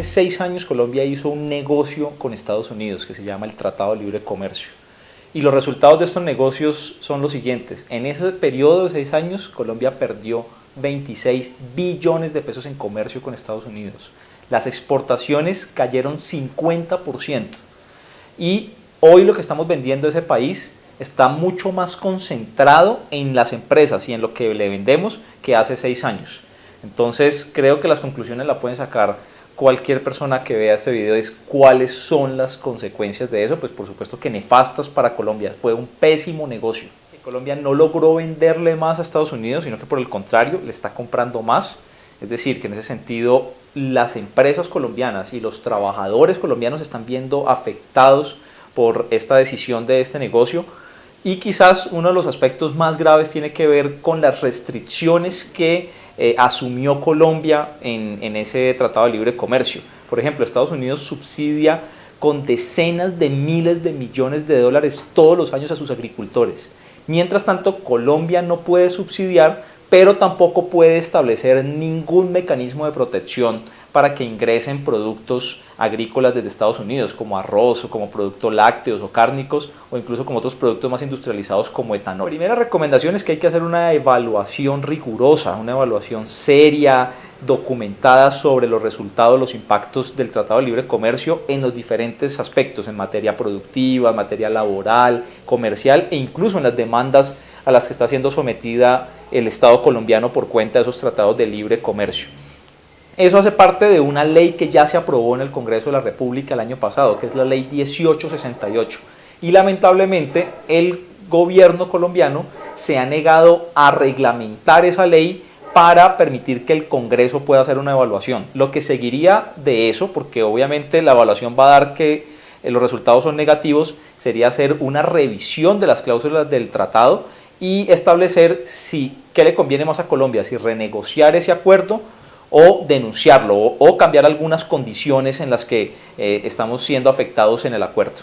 Hace seis años Colombia hizo un negocio con Estados Unidos que se llama el Tratado de Libre Comercio. Y los resultados de estos negocios son los siguientes. En ese periodo de seis años Colombia perdió 26 billones de pesos en comercio con Estados Unidos. Las exportaciones cayeron 50%. Y hoy lo que estamos vendiendo a ese país está mucho más concentrado en las empresas y en lo que le vendemos que hace seis años. Entonces creo que las conclusiones la pueden sacar cualquier persona que vea este video es cuáles son las consecuencias de eso, pues por supuesto que nefastas para Colombia, fue un pésimo negocio. Colombia no logró venderle más a Estados Unidos, sino que por el contrario le está comprando más, es decir, que en ese sentido las empresas colombianas y los trabajadores colombianos están viendo afectados por esta decisión de este negocio y quizás uno de los aspectos más graves tiene que ver con las restricciones que eh, asumió Colombia en, en ese Tratado de Libre Comercio. Por ejemplo, Estados Unidos subsidia con decenas de miles de millones de dólares todos los años a sus agricultores. Mientras tanto, Colombia no puede subsidiar pero tampoco puede establecer ningún mecanismo de protección para que ingresen productos agrícolas desde Estados Unidos, como arroz o como productos lácteos o cárnicos, o incluso como otros productos más industrializados como etanol. La primera recomendación es que hay que hacer una evaluación rigurosa, una evaluación seria, documentada sobre los resultados, los impactos del Tratado de Libre Comercio en los diferentes aspectos, en materia productiva, en materia laboral, comercial e incluso en las demandas a las que está siendo sometida el Estado colombiano por cuenta de esos tratados de libre comercio. Eso hace parte de una ley que ya se aprobó en el Congreso de la República el año pasado, que es la ley 1868. Y lamentablemente el gobierno colombiano se ha negado a reglamentar esa ley para permitir que el Congreso pueda hacer una evaluación. Lo que seguiría de eso, porque obviamente la evaluación va a dar que eh, los resultados son negativos, sería hacer una revisión de las cláusulas del tratado y establecer si qué le conviene más a Colombia, si renegociar ese acuerdo o denunciarlo o, cambiar algunas condiciones en las que eh, estamos siendo afectados en el acuerdo.